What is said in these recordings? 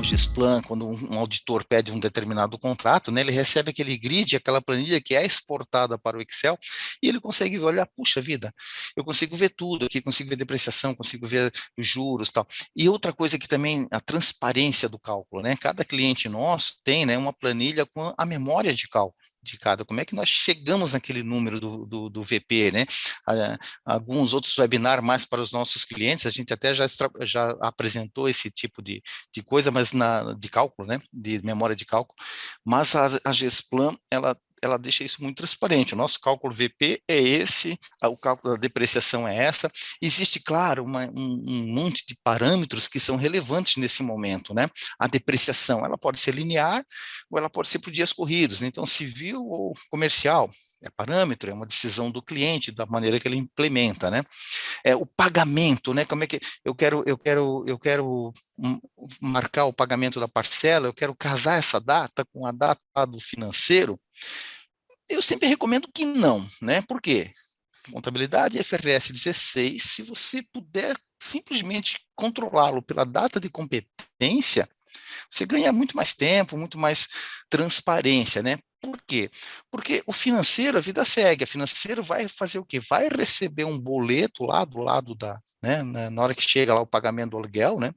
o Gisplan, quando um auditor pede um determinado contrato, né, ele recebe aquele grid, aquela planilha que é exportada para o Excel, e ele consegue olhar, puxa vida, eu consigo ver tudo aqui, consigo ver depreciação, consigo ver os juros tal. E outra coisa que também, a transparência do cálculo, né, cada cliente nosso tem né, uma planilha com a memória de cálculo de cada, como é que nós chegamos naquele número do, do, do VP, né? Alguns outros webinars mais para os nossos clientes, a gente até já, já apresentou esse tipo de, de coisa, mas na, de cálculo, né? De memória de cálculo, mas a, a Gesplan, ela ela deixa isso muito transparente. O nosso cálculo VP é esse, o cálculo da depreciação é essa. Existe, claro, uma, um, um, monte de parâmetros que são relevantes nesse momento, né? A depreciação, ela pode ser linear ou ela pode ser por dias corridos. Né? Então, civil ou comercial, é parâmetro, é uma decisão do cliente, da maneira que ele implementa, né? É, o pagamento, né? Como é que eu quero, eu quero, eu quero marcar o pagamento da parcela, eu quero casar essa data com a data do financeiro, eu sempre recomendo que não, né? Por quê? Contabilidade FRS 16, se você puder simplesmente controlá-lo pela data de competência, você ganha muito mais tempo, muito mais transparência, né? Por quê? Porque o financeiro, a vida segue, a financeiro vai fazer o quê? Vai receber um boleto lá do lado da, né, na hora que chega lá o pagamento do aluguel, né?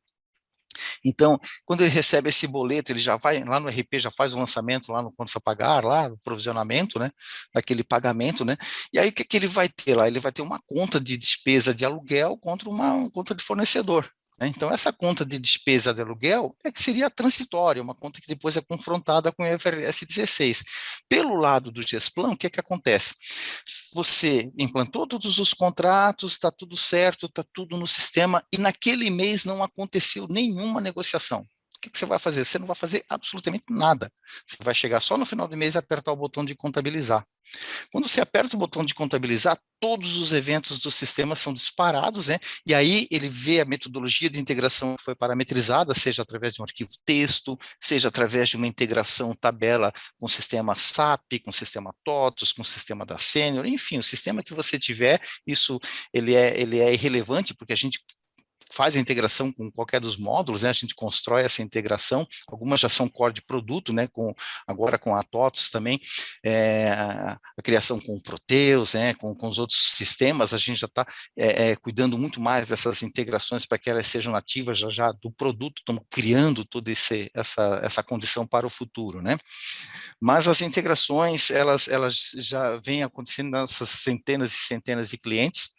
Então, quando ele recebe esse boleto, ele já vai lá no RP, já faz o lançamento lá no contas a pagar, lá no provisionamento, né, daquele pagamento, né, e aí o que, que ele vai ter lá? Ele vai ter uma conta de despesa de aluguel contra uma conta de fornecedor, né? Então, essa conta de despesa de aluguel é que seria transitória, uma conta que depois é confrontada com o IFRS 16. Pelo lado do Gesplan, o que, é que acontece? Você implantou todos os contratos, está tudo certo, está tudo no sistema, e naquele mês não aconteceu nenhuma negociação que, que você vai fazer? Você não vai fazer absolutamente nada. Você vai chegar só no final do mês e apertar o botão de contabilizar. Quando você aperta o botão de contabilizar, todos os eventos do sistema são disparados, né? E aí ele vê a metodologia de integração que foi parametrizada, seja através de um arquivo texto, seja através de uma integração tabela com o sistema SAP, com o sistema TOTOS, com o sistema da Senior, enfim, o sistema que você tiver, isso ele é, ele é irrelevante, porque a gente faz a integração com qualquer dos módulos, né, a gente constrói essa integração, algumas já são core de produto, né, com, agora com a TOTOS também, é, a, criação com o Proteus, né, com, com os outros sistemas, a gente já está é, é, cuidando muito mais dessas integrações para que elas sejam nativas já, já do produto, estamos criando toda esse, essa, essa condição para o futuro, né. Mas as integrações, elas, elas já vêm acontecendo nessas centenas e centenas de clientes,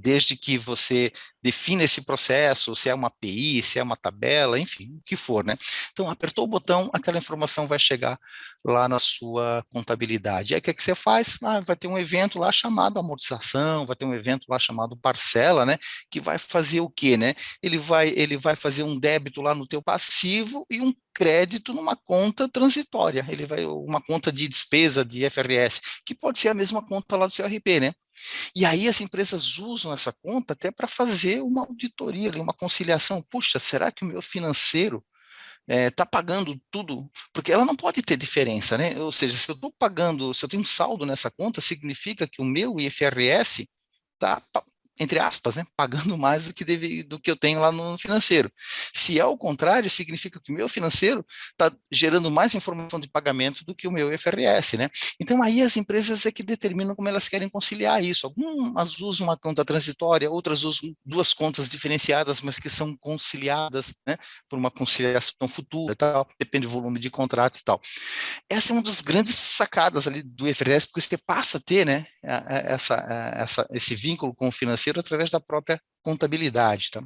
desde que você defina esse processo, se é uma API, se é uma tabela, enfim, o que for, né? Então, apertou o botão, aquela informação vai chegar lá na sua contabilidade. Aí, o que, é que você faz? Ah, vai ter um evento lá chamado amortização, vai ter um evento lá chamado parcela, né? Que vai fazer o quê, né? Ele vai, ele vai fazer um débito lá no teu passivo e um crédito numa conta transitória, ele vai, uma conta de despesa de FRS, que pode ser a mesma conta lá do seu RP, né? E aí as empresas usam essa conta até para fazer uma auditoria, uma conciliação. Puxa, será que o meu financeiro está é, pagando tudo? Porque ela não pode ter diferença, né? Ou seja, se eu estou pagando, se eu tenho um saldo nessa conta, significa que o meu IFRS está entre aspas, né, pagando mais do que, deve, do que eu tenho lá no financeiro. Se é o contrário, significa que o meu financeiro está gerando mais informação de pagamento do que o meu IFRS, né? Então aí as empresas é que determinam como elas querem conciliar isso. Algumas usam uma conta transitória, outras usam duas contas diferenciadas, mas que são conciliadas, né, por uma conciliação futura, tal, depende do volume de contrato e tal. Essa é uma das grandes sacadas ali do IFRS, porque você passa a ter, né, essa, essa, esse vínculo com o financeiro através da própria contabilidade. Tá?